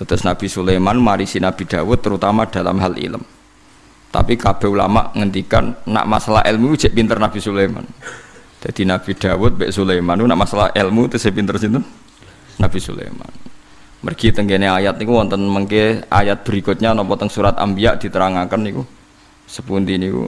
Terus Nabi Sulaiman marisi Nabi Dawud terutama dalam hal ilm. Tapi kabeh ulama ngendikan nak masalah ilmu cek pinter Nabi Sulaiman. Jadi Nabi Dawud Bek Sulaiman nak masalah ilmu saya pinter sinten? Nabi Sulaiman. Mergi tenggene ayat niku wonten mengke ayat berikutnya napa teng surat Anbiya diterangaken niku sepundi niku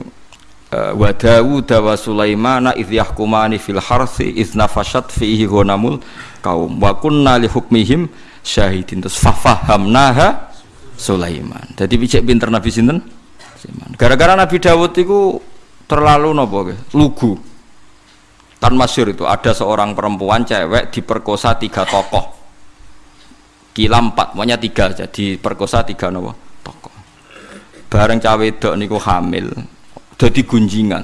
eh, wa Dawud wa Sulaimana idh yahkumani fil harthi idh nafashat fihi ghanamul kaum wa kunna hukmihim syahidin terus fafahamnaha Sulaiman. Jadi picek pinter Nabi sinten? Gara-gara Nabi Dawud itu terlalu nopo lugu. Kan masyur itu ada seorang perempuan cewek diperkosa tiga tokoh kila empat, pokoknya tiga aja diperkosa tiga nopo tokoh. Bareng cawe dok niku hamil, jadi gunjingan.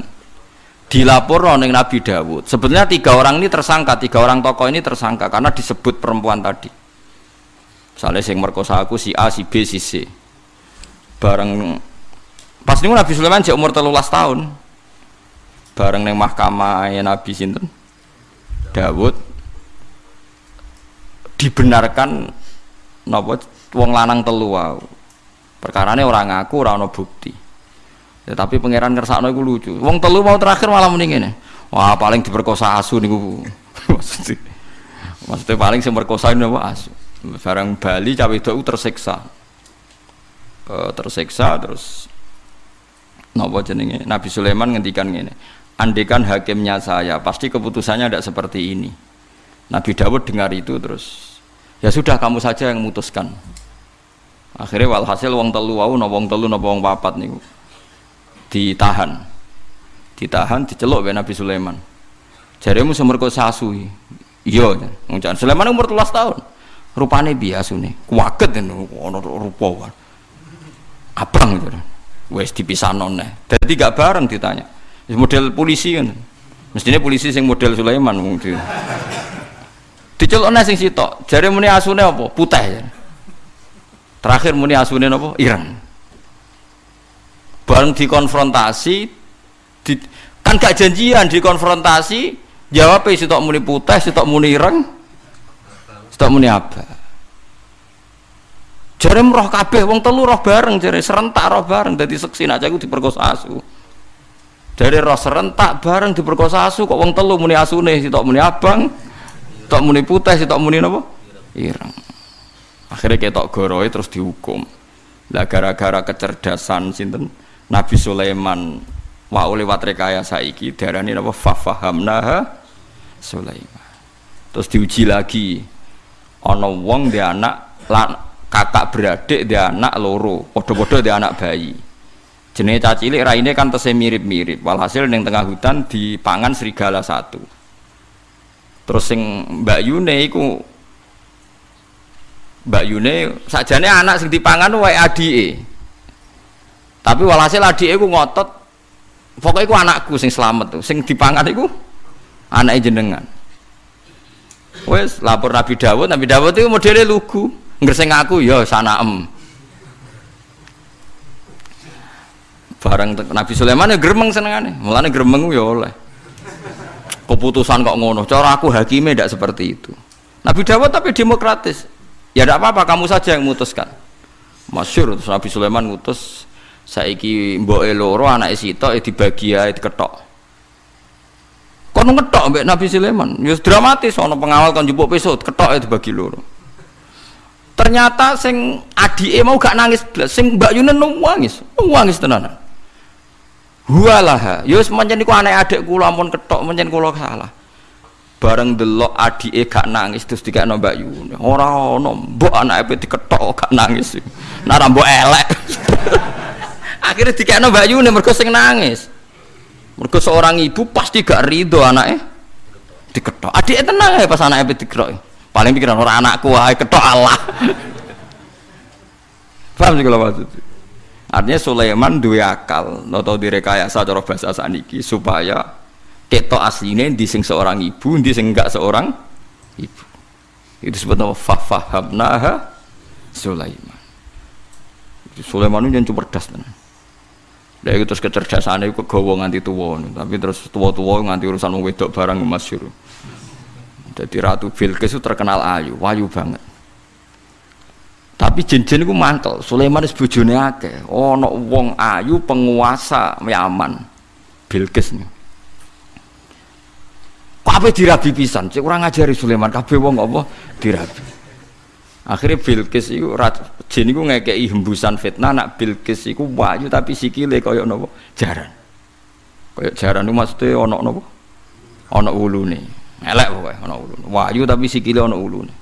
Dilapor neng Nabi Dawud. Sebenarnya tiga orang ini tersangka, tiga orang tokoh ini tersangka karena disebut perempuan tadi. Misalnya yang merkosa aku si A, si B, si C. Bareng pas niku Nabi Sulaiman cek umur telulas tahun. Bareng neng mahkamah Nabi sinten Dawud dibenarkan napa wong lanang telu wae. Perkarane ora ngaku, ora ana bukti. Ya, tapi pangeran ngersakno iku lucu. Wong telu mau terakhir malah mending ngene. Wah, paling diperkosa asu niku. maksudnya, maksudnya paling sing merkosa napa asu. Barang Bali cawe itu tersiksa. Uh, tersiksa terus. Napa jenenge? Nabi Sulaiman ngendikan ngene. Andekan hakimnya saya, pasti keputusannya tidak seperti ini. Nabi Dawud dengar itu terus ya sudah kamu saja yang memutuskan. Akhirnya walhasil wong telu wau no wong telu no wong papat nih ditahan. Ditahan diceluk be Nabi Sulaiman. Jaremu semerko sasu iya Sulaiman umur telas tahun rupane nih kuaget ini ono rupa abang gitu wes dipisah nonne jadi gak bareng ditanya model polisi kan mestinya polisi yang model Sulaiman mungkin Dicelokne sing sitok. Jare muni asune apa? Putih. Terakhir muni asune apa? Ireng. Bareng dikonfrontasi di, kan gak janjian dikonfrontasi jawab sitok muni putih, sitok muni ireng. Sitok muni apa? Jare roh kabeh wong telu roh bareng jare serentak roh bareng dadi seksi nak aku diperkosa asu. Dari roh serentak bareng diperkosa asu kok wong telu muni asune? Sitok muni abang tok muni putih si tok muni napa? Ireng. Akhirnya ketok goroe terus dihukum. Lah gara-gara kecerdasan sinten? Nabi Sulaiman wa lewat rekayasa iki darani napa? Fafahamnaha Sulaiman. Terus diuji lagi ana wong dia anak kakak beradik dia anak loro podo-podo dia anak bayi. Jenis cacilik raine kan tesih mirip-mirip. Walhasil yang tengah hutan dipangan serigala satu. Terus sing Mbak Yune iku Mbak Yune sajane anak sing dipangan wae adike. Tapi walhasil adike iku ngotot. Pokoknya iku anakku sing selamat tuh sing dipangan iku anak jenengan wes lapor Nabi Dawud. Nabi Dawud itu modelnya lugu. Ngerseng aku ya sana em. Barang Nabi Sulaiman ya gremeng senengane. Mulane gremeng ya oleh. Keputusan kok ngono. Cara aku hakimnya tidak seperti itu. Nabi Dawud tapi demokratis. Ya tidak apa-apa kamu saja yang memutuskan. Masyur terus Nabi Sulaiman ngutus saiki mbok loro anak sito dibagi ya ketok kono ngetok mbek Nabi Sulaiman. Ya dramatis ono pengawal kan jupuk pesut ketok dibagi loro. Ternyata sing adike mau gak nangis blas sing Mbak Yunen nangis nangis tenanan. Huwalaha ya wis pancen niku anak adik kula ampun ketok pancen kula salah. Bareng delok adike gak nangis terus dikekno Mbak Yu ora ono mbok anake diketok gak nangis. Nara mbok elek. Akhirnya dikekno Mbak Yu mergo sing nangis mergo seorang ibu pasti gak ridho anaknya diketok adike tenang ya pas anaknya diketok paling pikiran orang anakku wae ketok Allah paham sih kalau maksudnya Artinya Sulaiman dua akal atau direkayasa cara bahasa saniki supaya keto aslinya di sing seorang ibu, di sing enggak seorang ibu. Itu sebetulnya fafahabnaha Sulaiman. Sulaiman itu yang tenan. Dari itu terus kecerdasannya itu kegawa nganti tua, tapi terus tua-tua nganti urusan wedok barang masyur. Jadi Ratu Bilqis itu terkenal ayu, wayu banget. Tapi jin-jin iku mantel. Sulaiman wis bojone akeh. Ana wong ayu penguasa Yaman. Bilqis nih. Kabeh dirabi pisan. Cek ora ngajari Sulaiman kabeh wong apa dirabi. Akhirnya Bilqis iku jin iku ngekeki hembusan fitnah nak Bilqis iku wayu tapi sikile kaya napa jaran. Kaya jaran itu maksudnya ana napa? Ana ulune. Elek pokoke ana ulune. Wayu tapi sikile ana ulune.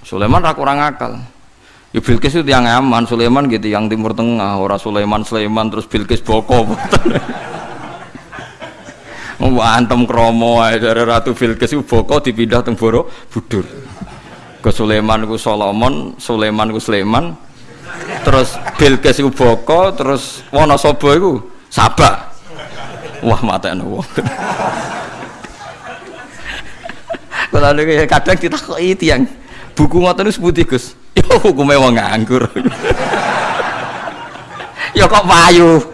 Sulaiman ra kurang akal. Ya Bilqis itu yang aman, Sulaiman gitu yang timur tengah, orang Sulaiman Sulaiman terus Bilqis boko. Mau antem kromo ae dari Ratu Bilqis itu boko dipindah teng Borobudur. Ke Sulaiman ku Solomon, Sulaiman ku Sulaiman. Terus Bilqis itu boko, terus Wonosobo itu Sabak. Wah mata wong. Kalau ada kadang ditakoki tiang, buku ngoten wis putih Gus ya hukume wong nganggur ya kok payu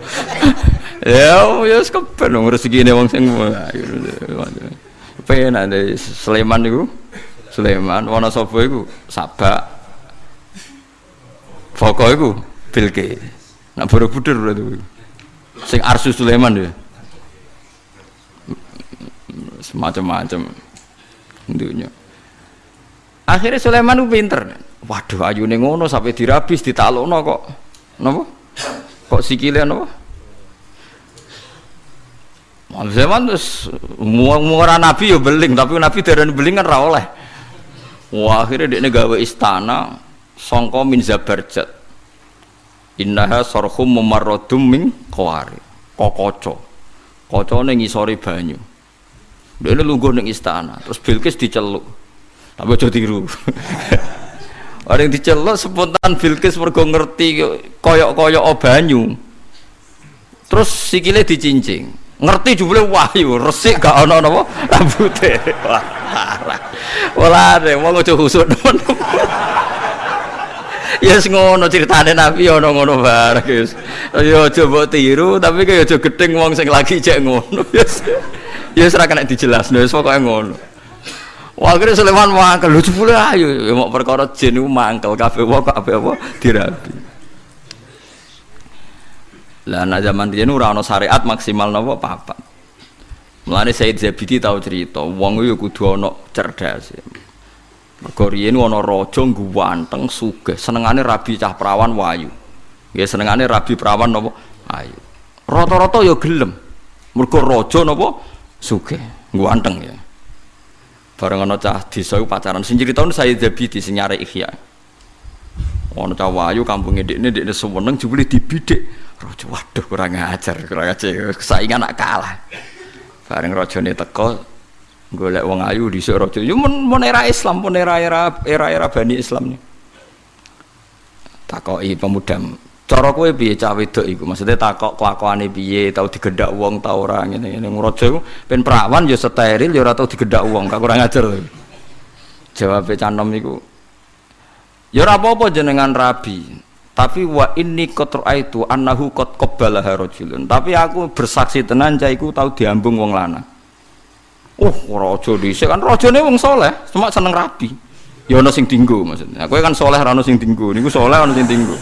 ya wis wong rezekine wong sing ayu penak deh Sleman niku Sleman Wonosobo iku Sabak Foko iku Bilke nak Borobudur berarti sing Arsu Sulaiman ya semacam-macam dunia Akhirnya Sulaiman itu pinter. Waduh, ayu ngono sampai dirabis, ditalokno kok. Napa? Kok sikile napa? Sulaiman terus murah nabi ya beling, tapi nabi dari beling kan rawol oleh. Wah, akhirnya dia gawe istana songko min zabarjat. Innaha sorhum memarrodum min kawari. Kokoco. Koco ngisori banyu. Dia lungguh ning istana, terus Bilqis diceluk tapi aja tiru orang dicelok spontan Bilqis mergo ngerti koyok-koyok banyu terus sikile dicincing ngerti jubile wahyu resik gak ana napa rambute. Wah deh wong aja khusuk temen. Ya yes, ngono ceritane Nabi ana ngono bareng yes. ya aja mbok tiru tapi kaya aja gedeng wong sing lagi cek ngono yes ya ora kena dijelasno wis pokoke ngono. Wah akhirnya Sulaiman mangkel, lucu pula ayo, ya mau perkara jin itu mangkel, kafe wah kafe apa? Dirabi. Lah nak zaman dia nu rano syariat maksimal nopo papa. Mulane Said Zabidi tahu cerita, wong itu kudu ono cerdas. Mergo riyen ana raja ganteng sugih, senengane rabi cah perawan wayu. Nggih senengane rabi perawan nopo ayu. Rata-rata ya gelem. Mergo raja napa sugih, ganteng ya. Bareng ana cah desa pacaran. Sing critakno saya Zabidi sing nyare Ihya. Ana cah wayu kampunge ndekne ndekne seneng jebule dibidik. Raja waduh kurang ajar, kurang ajar. Saingan nak kalah. Bareng rajane teko golek wong ayu raja. Yo mun, mun era Islam, mun era-era era-era Bani Islam nih. Takoki pemuda cara kowe piye cah wedok iku maksudnya takok kelakuane piye tau digedak wong tau ora ngene ngene raja iku pen perawan ya steril ya ora tau digedak wong gak kurang ajar lho jawab canom iku ya ora apa-apa jenengan rabi tapi wa inni qad itu annahu qad qabbalaha rajulun. Tapi aku bersaksi tenan cah tau diambung wong lanang. Oh raja dhisik kan. Rajane wong soleh cuma seneng rabi. Ya ana sing dinggo maksudnya. Kowe kan soleh ora ana sing dinggo. Niku soleh ana sing dinggo.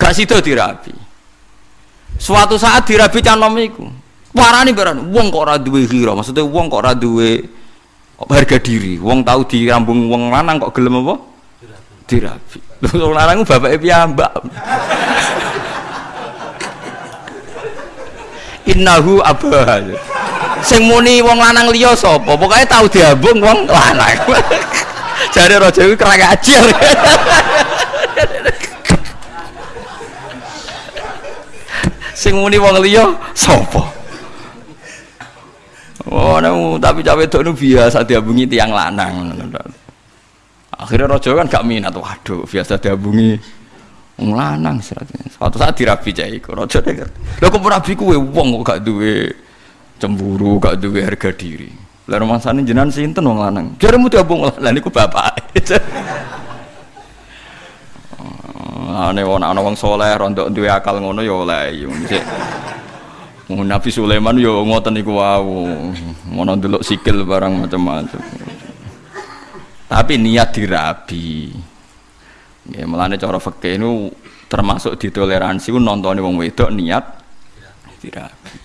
Gak sido dirabi. Suatu saat dirabi canom iku. Warani beran wong kok ora duwe hira? Maksudnya wong kok ora duwe harga diri? Wong tahu dirambung wong lanang kok gelem apa? Dirabi. Lho wong lanang bapake piyambak. Innahu abah. Sing muni wong lanang liya sapa? Pokoke tahu diambung wong lanang. Jare raja iku kerang ajar sing muni wong liya sapa? Oh, tapi cawe itu biasa diabungi tiang lanang. Akhirnya rojo kan gak minat, waduh biasa diabungi wong lanang Suatu saat dirabi cah iku, rojo deh Lho kok rabi kuwe? Wong kok gak duwe cemburu, gak duwe harga diri. Lah sana jenengan sinten wong lanang? Jaremu diabung lanang niku bapak. ane wong ana wong saleh rondo duwe akal ngono ya oleh mesti Nabi Sulaiman yo ngoten niku wau. Ngono ndelok sikil barang macam-macam tapi niat dirabi Ya melane cara fikih ini termasuk ditoleransi ku nontone wong wedok niat dirabi.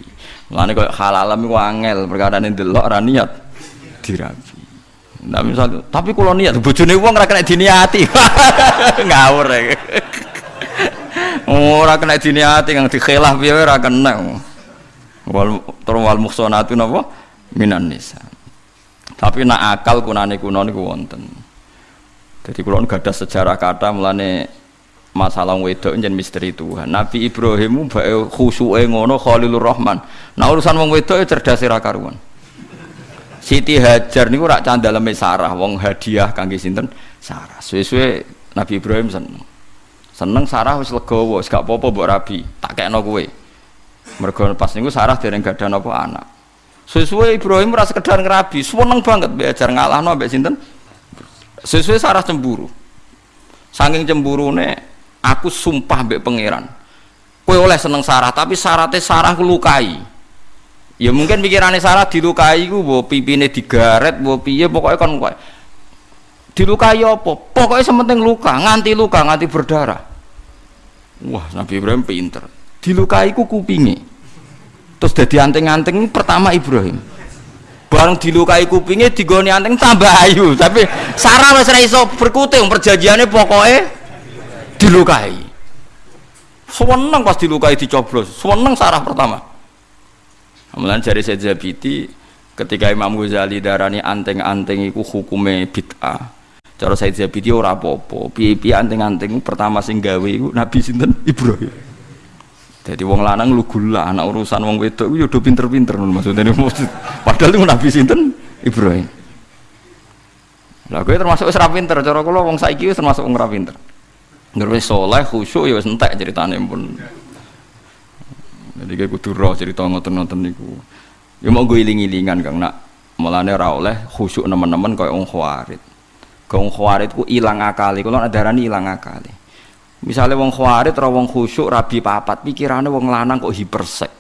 Mulane koyo halalam iku angel perkara ndelok ora niat dirabi. Nah tapi kalau niat bojone wong kena diniati. Ngawur ya. Ora kena diniati kang dikhilaf piye ora kena. Wal terus wal muhsanatu napa minan nisa. Tapi nak akal kunane kuno niku wonten. Jadi kalau nggak ada sejarah kata mulane masalah wedok jen misteri Tuhan. Nabi Ibrahim bae khusuke ngono Khalilur Rahman. Nah urusan wong wedok ya cerdas ra karuan. Siti Hajar niku rak candaleme Sarah wong hadiah kangge sinten? Sarah. Suwe-suwe Nabi Ibrahim seneng. Seneng Sarah wis legowo, wis gak apa-apa rabi, tak kekno kowe. Mergo pas niku Sarah dereng gadah napa anak. Suwe-suwe Ibrahim ora sekedar ngerabi, seneng banget mbek ajar ngalahno mbek sinten? Sesuai Sarah cemburu. Saking cemburune aku sumpah mbek pangeran. Kowe oleh seneng Sarah, tapi syaratnya Sarah lukai. Ya mungkin pikirannya Sarah dilukai ku mbok pipine digaret, mbok piye pokoknya kan kowe. Dilukai apa? Pokoknya sementing luka, nganti luka, nganti berdarah. Wah, Nabi Ibrahim pinter. Dilukai ku kupinge. Terus jadi anting-anting pertama Ibrahim. Bareng dilukai kupingnya digoni anteng tambah ayu. Tapi Sarah ora iso berkuting perjanjiannya pokoknya dilukai. Seneng pas dilukai dicoblos. Seneng Sarah pertama. Kemudian dari Zabiti ketika Imam Ghazali darani anteng-anteng itu hukumnya bid'ah. Cara Said Zabiti ora apa-apa. Anteng-anteng pertama sing gawe Nabi sinten? Ibrahim jadi wong lanang lu gula anak urusan wong wedok itu udah pinter-pinter maksudnya maksud. Padahal itu Nabi sinten Ibrahim. Lah gue termasuk wis pinter, cara kula wong saiki termasuk wong pinter. Soleh khusyuk ya wis entek ceritane pun. Jadi kayak kudu roh cerita ngoten-ngoten niku. Ya mau gue iling-ilingan Kang nak mulane ora khusyuk nemen-nemen kaya wong khawarit. Wong khawarit ku ilang akali, kula darani ilang akali. Misalnya wong khawarit atau wong khusyuk rabi papat, pikirannya wong lanang kok hipersek.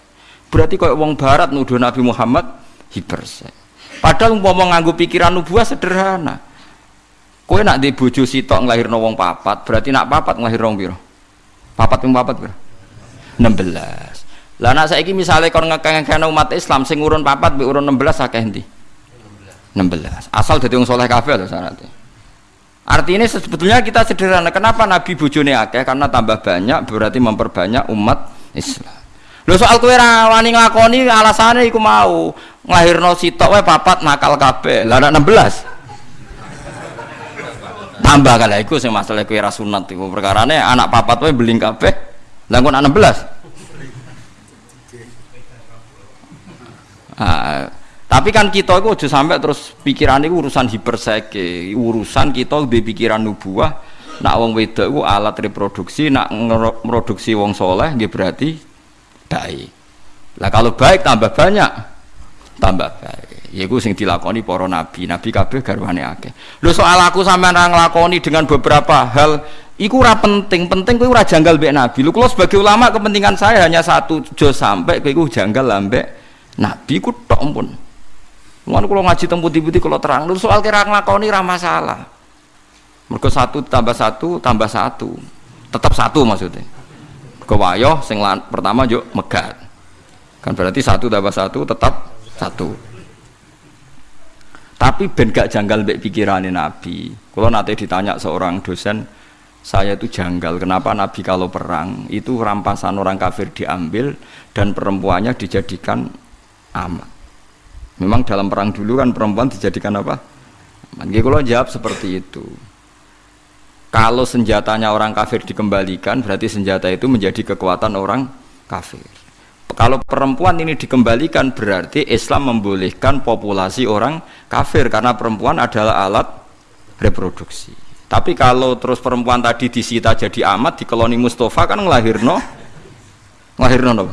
Berarti kok wong barat nuduh Nabi Muhammad hipersek. Padahal umpama nganggo pikiran nubuah sederhana. Kowe nak di bojo sitok nglahirno wong papat, berarti nak papat nglahirno wong piro? Papat ping papat piro? 16. Lah nak saiki misale kon ngekeng umat Islam sing urun papat mbek urun 16 akeh endi? 16. Asal dadi wong saleh kabeh lho syaratnya. Artinya sebetulnya kita sederhana. Kenapa Nabi bojone akeh? Karena tambah banyak berarti memperbanyak umat Islam. Lho soal kowe ra wani alasane iku mau nglahirno sitok wae papat nakal kabeh. Lah 16. Tambah kala iku sing masalah kowe ra sunat iku perkarane anak papat wae beling kabeh. Lah kok 16. Ah, tapi kan kita itu udah sampai terus pikiran itu urusan hiperseke, urusan kita di pikiran nubuah. Nak wong wedok itu alat reproduksi, nak produksi wong soleh, gitu berarti baik. Lah kalau baik tambah banyak, tambah baik. Ya gue sing dilakoni para nabi, nabi kabeh garwane akeh. Lho soal aku sampean ra nglakoni dengan beberapa hal iku ora penting, penting kowe ora janggal mbek nabi. Lho kula sebagai ulama kepentingan saya hanya satu, jo sampai iku janggal ambek nabi ku tok pun. Mulane kalau ngaji teng putih-putih kalau terang lu soal kira nglakoni ra masalah. Mergo satu tambah satu tambah satu. Tetap satu maksudnya. Kewayo sing pertama yuk megat. Kan berarti satu tambah satu tetap satu. Tapi ben gak janggal mbek pikirane Nabi. Kalau nanti ditanya seorang dosen, saya itu janggal kenapa Nabi kalau perang itu rampasan orang kafir diambil dan perempuannya dijadikan amat Memang dalam perang dulu kan perempuan dijadikan apa? Mungkin kalau jawab seperti itu. Kalau senjatanya orang kafir dikembalikan, berarti senjata itu menjadi kekuatan orang kafir. Kalau perempuan ini dikembalikan, berarti Islam membolehkan populasi orang kafir karena perempuan adalah alat reproduksi. Tapi kalau terus perempuan tadi disita jadi amat di koloni Mustafa kan ngelahirno, ngelahirno no?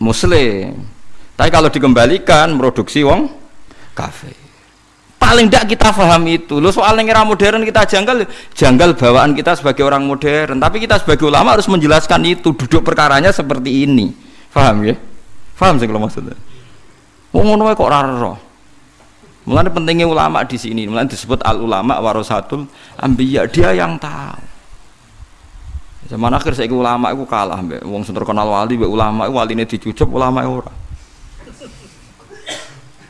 Muslim. Tapi kalau dikembalikan produksi wong kafe. Paling tidak kita paham itu. Lo soal era modern kita janggal, janggal bawaan kita sebagai orang modern. Tapi kita sebagai ulama harus menjelaskan itu. Duduk perkaranya seperti ini. Paham ya? Paham sih kalau maksudnya? Wong ngono kok ora roh. Mulane pentingnya ulama di sini, mulane disebut al ulama warasatul ambiya, dia yang tahu. Zaman akhir saya ulama itu kalah mbak, wong sing terkenal wali mbak ulama itu waline dicucup ulama ora.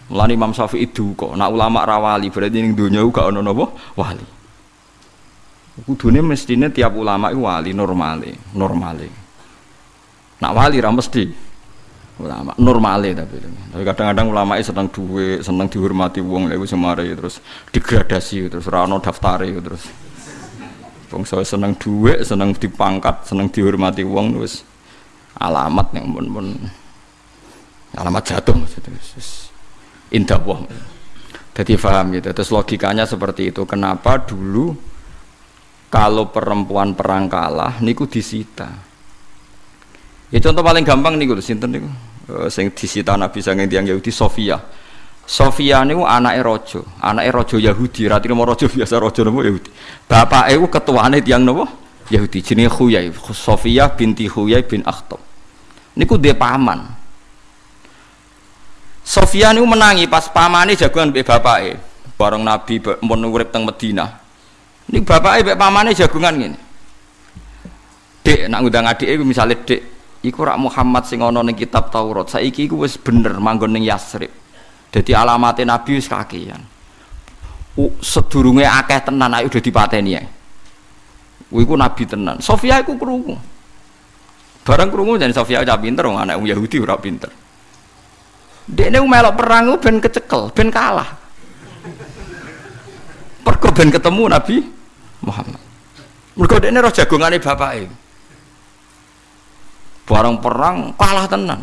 Mulane Imam Syafi'i kok, nak ulama rawali berarti ning donya gak ono napa wali. Kudune mestine tiap ulama itu wali normale, normale. Nak wali ra mesti ulama normale tapi. Tapi kadang-kadang ulama itu seneng duwe seneng dihormati wong lha semare terus degradasi terus ora ono daftare terus. Wong seneng duwe seneng dipangkat seneng dihormati wong terus alamat yang pun pun alamat jatuh maksudnya indah wong jadi paham gitu terus logikanya seperti itu kenapa dulu kalau perempuan perang kalah niku disita ya contoh paling gampang niku sinten niku uh, sing disita Nabi sange tiang Yahudi Sofia. Sofia niku anake raja, anake raja Yahudi, ra trimo raja biasa raja napa Yahudi. Bapake ku ketuane tiang napa? Yahudi jenenge Khuyai, Sofia binti Khuyai bin Akhtab. Niku dhe paman. Sofia niku menangi pas pamane jagoan mbek bapake. Bareng Nabi mun urip teng Madinah. Niku bapake mbek pamane jagongan ngene. Dek nak ngundang adike misalnya dek iku rak Muhammad sing ana ning kitab Taurat. Saiki iku wis bener manggon ning Yasrib. Dadi alamate nabi wis kakean. Sedurunge akeh tenan ayo udah dipateni ya iku nabi tenan. Sofia iku krungu. Barang krungu dan Sofia udah pinter wong anak Yahudi ora pinter Dekne melok perang ben kecekel, ben kalah. Pergo ben ketemu Nabi Muhammad. Mergo dekne roh jagongane bapake. Barang perang kalah tenan.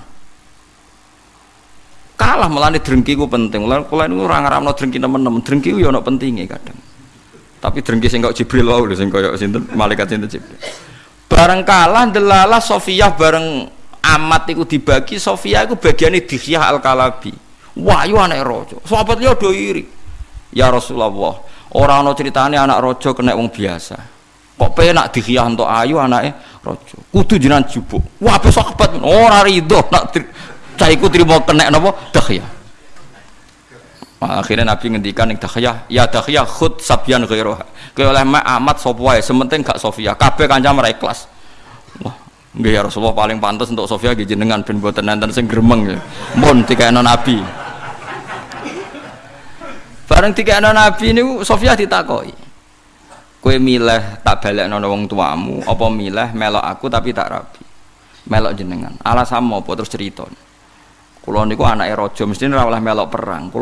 Kalah melani drengki ku penting. Mulane kula niku ora ngaramno drengki nemen-nemen. Drengki ku ya pentinge kadang. Tapi drengki sing kok Jibril wae lho sing kaya sinten malaikat sinten Jibril. Bareng kalah delalah Sofiyah bareng amat iku dibagi Sofiyah iku bagiane Dihyah Al-Kalabi. Wahyu anak raja. Sahabat liya do iri. Ya Rasulullah orang ana ceritane anak raja kena wong biasa. Kok penak Dihyah untuk ayu anaknya rojo kudu jinan jubuk. Wah besok sahabat. Ora rido nak cah iku trimo kena napa? Dahya akhirnya Nabi ngendikan yang dahya ya dahya khud sabyan ghairoha kaya oleh sapa wae? Sementing gak Sofia. Kabeh kanca mereka ikhlas nggih ya Rasulullah paling pantas untuk Sofia nggih jenengan ben mboten enten sing gremeng ya. Mun dikene Nabi. Bareng dikene Nabi niku Sofia ditakoki. Kue milih tak balik nono wong tuamu apa milih melok aku tapi tak rapi melok jenengan. Alasan apa? Terus cerita kulo niku anak rojo mesti ora melok perang. Niku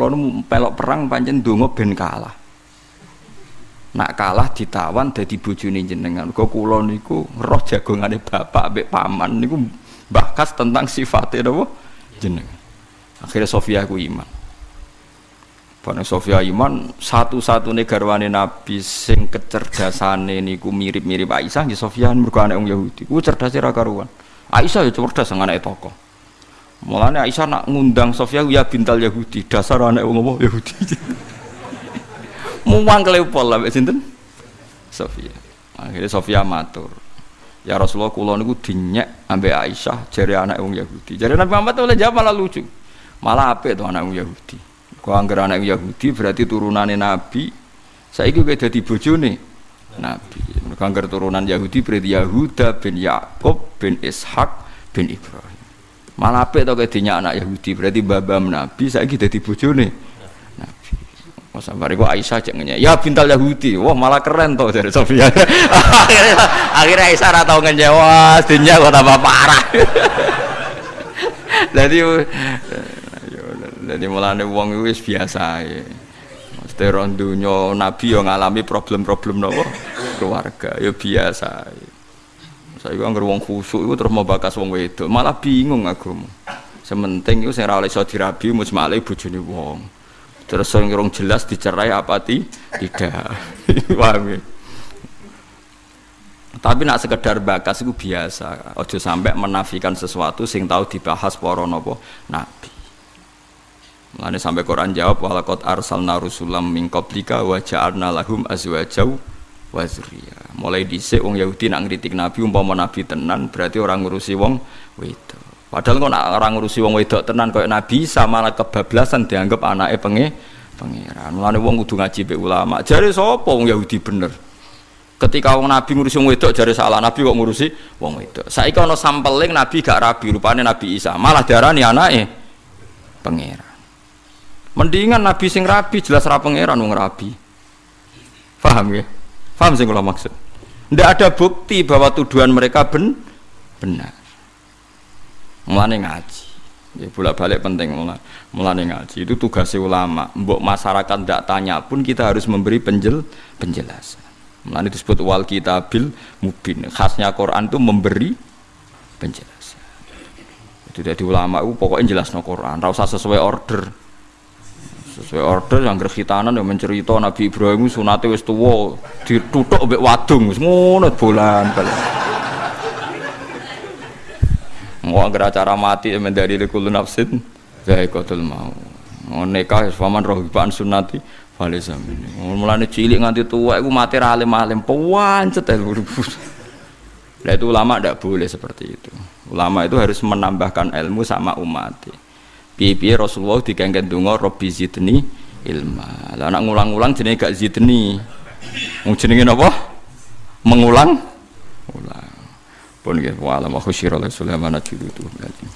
melok perang panjen donga ben kalah nak kalah ditawan dadi bojone jenengan kok kulo niku roh jagongane bapak ambek paman niku bahkas tentang sifatnya napa jenengan akhirnya Sofia ku iman Bani Sofia Iman satu-satunya garwane Nabi sing kecerdasane niku mirip-mirip Aisyah nggih Sofia mergo anak wong Yahudi. Ku cerdas ra karuan. Aisyah ya cerdas anak tokoh. Mulane Aisyah nak ngundang Sofia ya bintal Yahudi, dasar anak wong Yahudi. Muang kelepol lah sinten? Sofia. Akhirnya Sofia matur. Ya Rasulullah kula niku dinyek ambek Aisyah jare anak wong Yahudi. Jare Nabi Muhammad oleh jawab malah lucu. Malah apik to anak wong Yahudi. Kau anggar anak Yahudi berarti turunannya Nabi. Saya itu kayak jadi bojone Nabi. Kau anggar turunan Yahudi berarti Yahuda bin Yakub bin Ishak bin Ibrahim. Malah apa itu kayak anak Yahudi berarti babam Nabi. Saya gitu jadi bojone Nabi. Oh sampai kok Aisyah jangannya ya bintal Yahudi. Wah malah keren tuh dari Sofia. akhirnya, akhirnya Aisyah ratau ngejawab, dunia kok tambah parah. Jadi jadi mulane wong itu biasa ya. Mesti rondunya Nabi yang ngalami problem-problem nopo keluarga ya biasa. Saya kan wong khusuk itu terus mau bakas wong wedok, malah bingung aku. Sementing itu saya ora iso dirabi musmale bojone wong. Terus sing rong jelas dicerai apa ti? Tidak. Paham ya? Tapi nak sekedar bakas itu biasa. Ojo sampai menafikan sesuatu sing tahu dibahas para nopo nabi. Mulane sampai Quran jawab walaqad arsalna rusulam min qablika wa ja'alna lahum azwajau wa dzurriyyah. Mulai dhisik wong Yahudi nak ngritik Nabi umpama Nabi tenan berarti orang ngurusi wong wedok. Padahal kok nak orang ngurusi wong wedok tenan koyo Nabi sama kebablasan dianggap anaknya penge pangeran. Mulane wong kudu ngaji be ulama. Jare sapa wong Yahudi bener? Ketika wong Nabi ngurusi wong wedok jare salah Nabi kok ngurusi wong wedok. Saiki ana sampeling Nabi gak rabi rupane Nabi Isa. Malah darani anake pangeran. Mendingan Nabi sing rabi jelas ra pangeran wong rabi. Paham ya? Paham sing kula maksud? Tidak ada bukti bahwa tuduhan mereka ben benar. Mulane ngaji. Ya bolak balik penting mulai ngaji itu tugas ulama. Mbok masyarakat tidak tanya pun kita harus memberi penjel penjelasan. Mulai disebut wal kitabil mubin. Khasnya Quran itu memberi penjelasan. Itu dari ulama itu pokoknya jelas no Quran. Rasa sesuai order. Sesuai order yang gerhitanan yang mencerita Nabi Ibrahim sunate wis tuwa ditutuk mbek wadung ngono bulan balik. Mau agar acara mati dari likul nafsin zaikatul mau. Mau nikah faman rohibaan sunnati Fale samene. Mulane cilik nganti tua iku mati ra alim-alim pancet Lah itu ulama tidak boleh seperti itu. Ulama itu harus menambahkan ilmu sama umat. Piye-piye Rasulullah dikengken donga Robbi zidni ilma. Lah anak ngulang-ulang jenenge gak zidni. Wong jenenge napa? Mengulang ulang pun gitu. nggih wa alam khusyira li Sulaiman juluduh berarti.